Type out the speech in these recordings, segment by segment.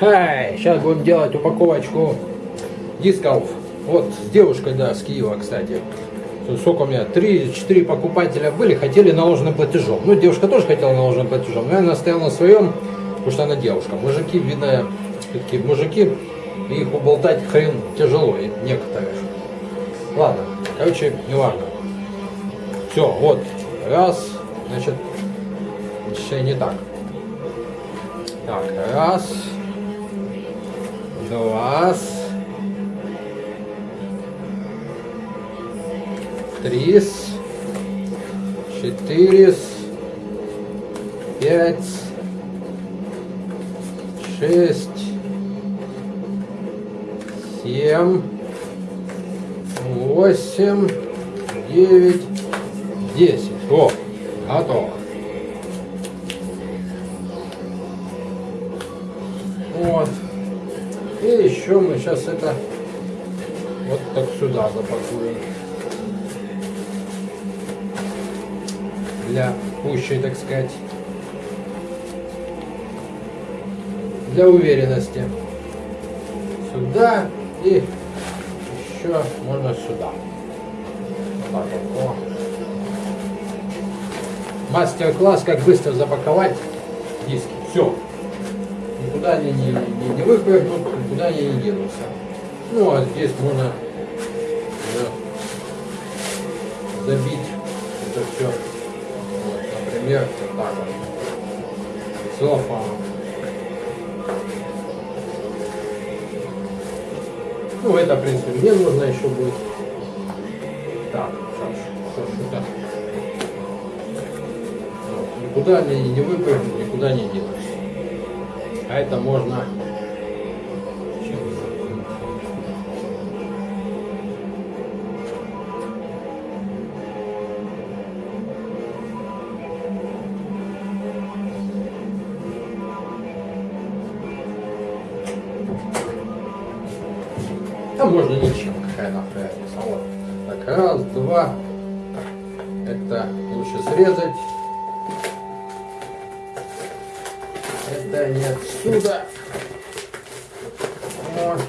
Эй, сейчас будем делать упаковочку дисков. Вот с девушкой, да, с Киева, кстати. Сколько у меня? Три-четыре покупателя были, хотели наложенным платежом. Ну, девушка тоже хотела наложенным платежом, но я настоял на своем, потому что она девушка. Мужики, видно, такие мужики, их уболтать хрен тяжело, некоторые. Ладно, короче, не важно. Все, вот, раз, значит, еще не так. Так, раз, два, три, четыре, пять, шесть, семь, восемь, девять, десять. О, готово. Вот. И еще мы сейчас это вот так сюда запакуем. Для пущей, так сказать, для уверенности. Сюда и еще можно сюда. Так вот. Мастер-класс, как быстро запаковать диски. Все никуда они не, не, не выпрыгнут, никуда они не денутся. Ну, а здесь можно да, забить это все, вот, например, вот так вот, целлофаном. Ну, это, в принципе, мне нужно еще будет. Так, сейчас, что сюда. Никуда они не выпрыгнут, никуда не денутся. А это можно А можно ничем, какая нахуй разница. Вот. Так, раз, два. Это лучше срезать. Это не отсюда. Вот.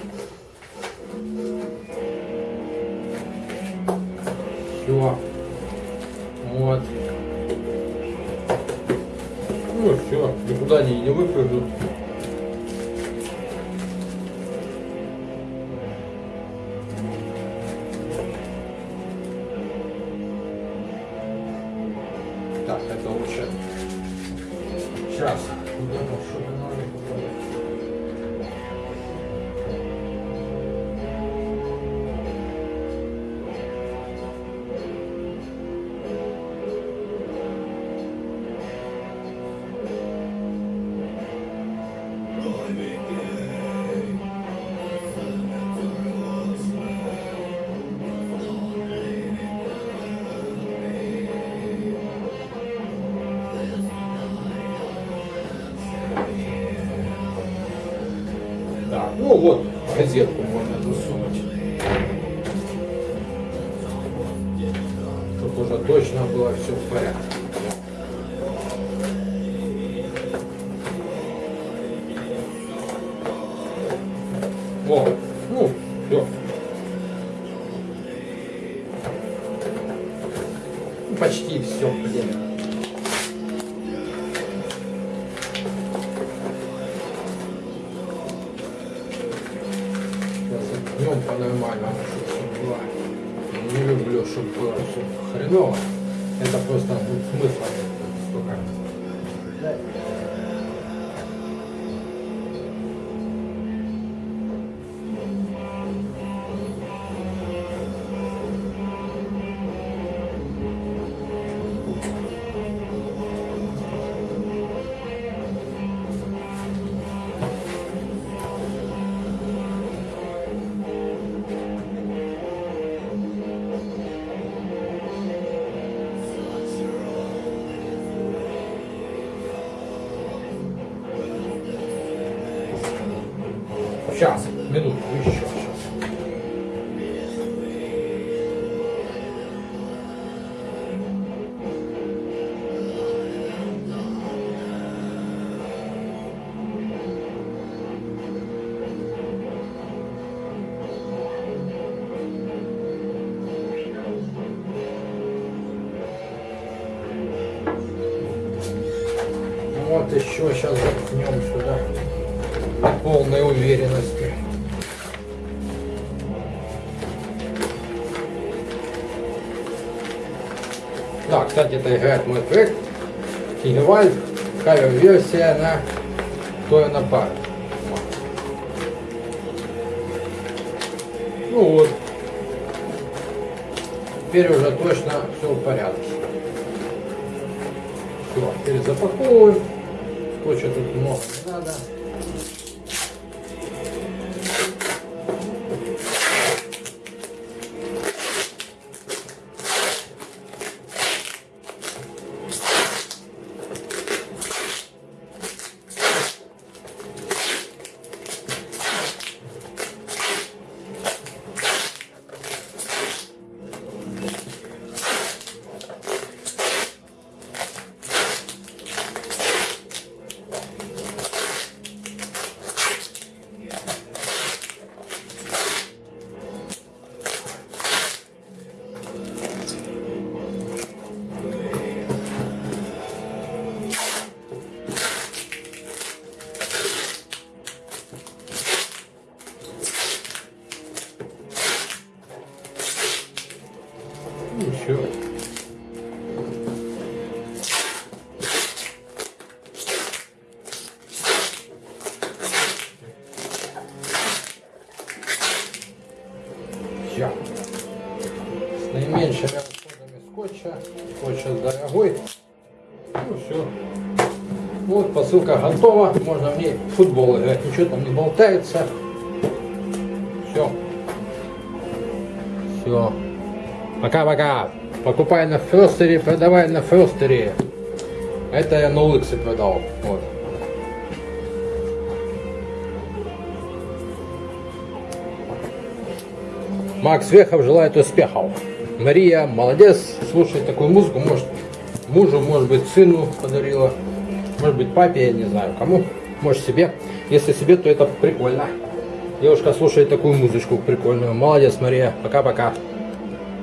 Все. Вот. Ну все, никуда они не выпрыгнут. Так, это лучше. Сейчас. 我们要等十分钟 было все в порядке. О, ну, все. Почти все, блин. днем по-нормальному, чтобы все было. Не люблю, чтобы было все хреново. Это просто ну, смысла Сейчас, минутку, еще, сейчас. Вот еще сейчас заткнем сюда. Полной уверенности. Да, кстати, это играет мой трек. Кигевальд, кавер-версия на Тойна Парк. Ну вот. Теперь уже точно все в порядке. Все, теперь запаковываем. Скотча тут много надо. Скотч дорогой. Ну все. Вот посылка готова. Можно в ней футбол играть. Ничего там не болтается. Все. Все. Пока-пока. Покупай на Фростере, продавай на Фростере. Это я на улице продал. Вот. Макс Вехов желает успехов. Мария, молодец, слушай такую музыку, может мужу, может быть сыну подарила, может быть папе, я не знаю кому, может себе. Если себе, то это прикольно. Девушка слушает такую музычку прикольную. Молодец, Мария, пока-пока.